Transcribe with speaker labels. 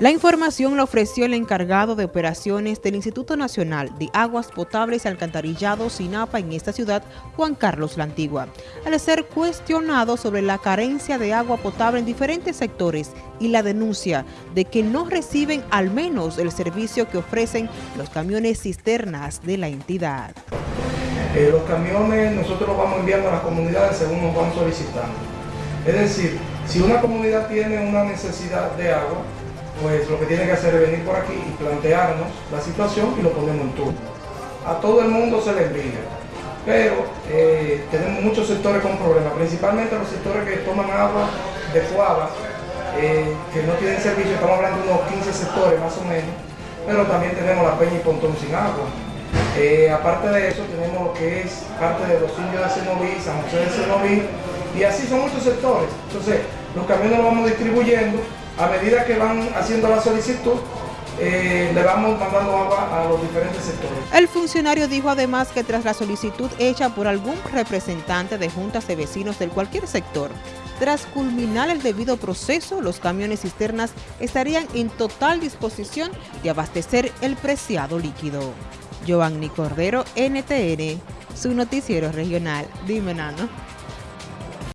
Speaker 1: La información la ofreció el encargado de operaciones del Instituto Nacional de Aguas Potables y Alcantarillado SINAPA en esta ciudad, Juan Carlos La Antigua, al ser cuestionado sobre la carencia de agua potable en diferentes sectores y la denuncia de que no reciben al menos el servicio que ofrecen los camiones cisternas de la entidad.
Speaker 2: Eh, los camiones nosotros los vamos enviando a las comunidades según nos van solicitando. Es decir, si una comunidad tiene una necesidad de agua, pues lo que tiene que hacer es venir por aquí y plantearnos la situación y lo ponemos en turno. A todo el mundo se le envía, pero eh, tenemos muchos sectores con problemas, principalmente los sectores que toman agua de cuava, eh, que no tienen servicio, estamos hablando de unos 15 sectores más o menos, pero también tenemos la Peña y Pontón sin agua. Eh, aparte de eso tenemos lo que es parte de los indios de Senoví, San José de Senoví, y así son muchos sectores. Entonces, los camiones los vamos distribuyendo a medida que van haciendo la solicitud, eh, le vamos mandando agua a los diferentes sectores.
Speaker 1: El funcionario dijo además que tras la solicitud hecha por algún representante de juntas de vecinos del cualquier sector, tras culminar el debido proceso, los camiones cisternas estarían en total disposición de abastecer el preciado líquido. Giovanni Cordero, NTN, su noticiero regional. Dime, Nano.